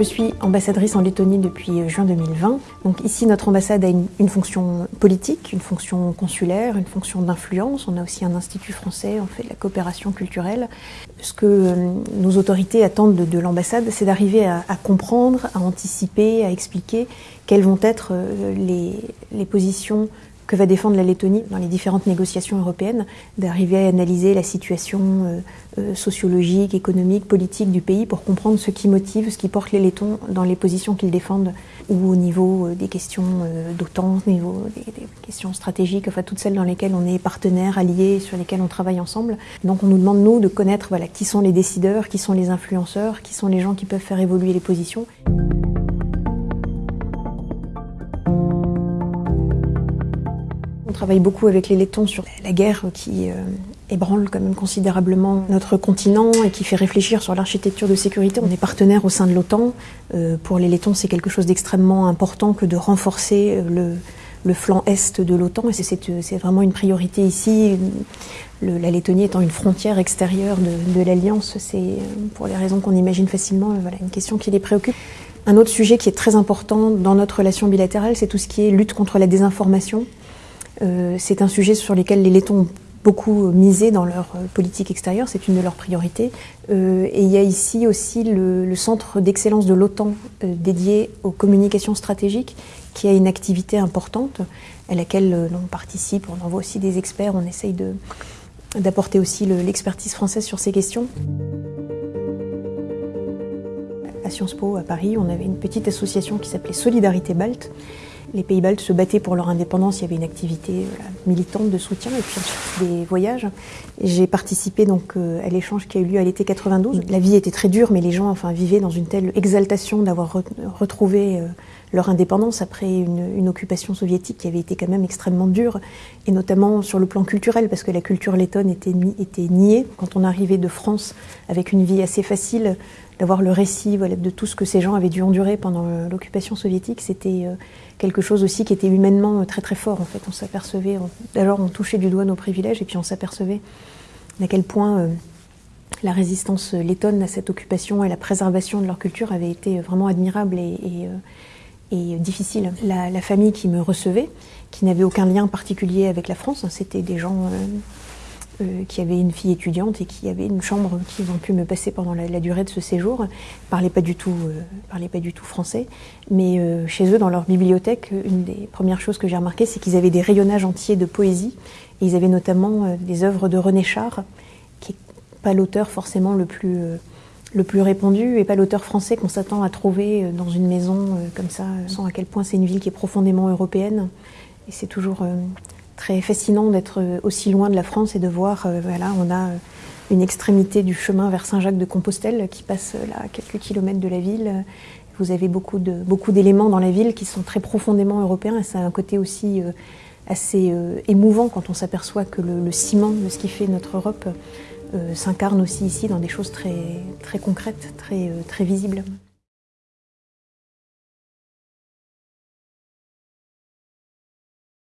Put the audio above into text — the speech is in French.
Je suis ambassadrice en Lettonie depuis juin 2020. Donc ici, notre ambassade a une, fonction politique, une fonction consulaire, une fonction d'influence. On a aussi un institut français, on fait de la coopération culturelle. Ce que euh, nos autorités attendent de, l'ambassade, c'est d'arriver à, comprendre, à anticiper, à expliquer quelles vont être euh, les positions que va défendre la Lettonie dans les différentes négociations européennes, d'arriver à analyser la situation euh, euh, sociologique, économique, politique du pays pour comprendre ce qui motive, ce qui porte les Lettons dans les positions qu'ils défendent, ou au niveau euh, des questions d'OTAN, au niveau des, questions stratégiques, enfin toutes celles dans lesquelles on est partenaires, alliés, sur lesquelles on travaille ensemble. Donc on nous demande, nous, de connaître voilà, qui sont les décideurs, qui sont les influenceurs, qui sont les gens qui peuvent faire évoluer les positions. Travaille beaucoup avec les Lettons sur la guerre qui euh, ébranle quand même considérablement notre continent et qui fait réfléchir sur l'architecture de sécurité. On est partenaire au sein de l'OTAN. Euh, pour les Lettons, c'est quelque chose d'extrêmement important que de renforcer le, flanc est de l'OTAN et c'est vraiment une priorité ici. la Lettonie étant une frontière extérieure de, l'Alliance, c'est euh, pour les raisons qu'on imagine facilement une question qui les préoccupe. Un autre sujet qui est très important dans notre relation bilatérale, c'est tout ce qui est lutte contre la désinformation. Euh, c'est un sujet sur lequel les Lettons ont beaucoup misé dans leur euh, politique extérieure, c'est une de leurs priorités. Euh, et il y a ici aussi le, centre d'excellence de l'OTAN dédié aux communications stratégiques, qui a une activité importante, à laquelle on participe, on envoie aussi des experts, on essaye d'apporter aussi l'expertise française sur ces questions. À Sciences Po, à Paris, on avait une petite association qui s'appelait Solidarité Balte, les pays baltes se battaient pour leur indépendance, il y avait une activité militante de soutien et puis des voyages. J'ai participé donc euh, à l'échange qui a eu lieu à l'été 92. La vie était très dure, mais les gens enfin, vivaient dans une telle exaltation d'avoir retrouvé euh, leur indépendance après une, occupation soviétique qui avait été quand même extrêmement dure, et notamment sur le plan culturel, parce que la culture lettonne était, était niée. Quand on arrivait de France avec une vie assez facile, d'avoir le récit de tout ce que ces gens avaient dû endurer pendant l'occupation soviétique, c'était euh, quelque chose aussi qui était humainement très très fort en fait. On s'apercevait, d'abord on touchait du doigt nos privilèges et puis on s'apercevait à quel point euh, la résistance lettonne à cette occupation et la préservation de leur culture avait été vraiment admirable et, euh, difficile. La, famille qui me recevait, qui n'avait aucun lien particulier avec la France, hein, c'était des gens euh, qui avait une fille étudiante et qui avait une chambre qu'ils ont pu me passer pendant la, durée de ce séjour. Ils parlaient pas du tout, euh, pas du tout français, mais euh, chez eux, dans leur bibliothèque, une des premières choses que j'ai remarquées, c'est qu'ils avaient des rayonnages entiers de poésie. Et ils avaient notamment des œuvres de René Char, qui n'est pas l'auteur forcément le plus le plus répandu et pas l'auteur français qu'on s'attend à trouver dans une maison comme ça, sans à quel point c'est une ville qui est profondément européenne. Et c'est toujours très fascinant d'être euh, aussi loin de la France et de voir, euh, voilà, on a euh, une extrémité du chemin vers Saint-Jacques-de-Compostelle qui passe là à quelques kilomètres de la ville. Vous avez beaucoup d'éléments beaucoup dans la ville qui sont très profondément européens et ça a un côté aussi assez émouvant quand on s'aperçoit que le, ciment de ce qui fait notre Europe s'incarne aussi ici dans des choses très, très concrètes, très, très visibles.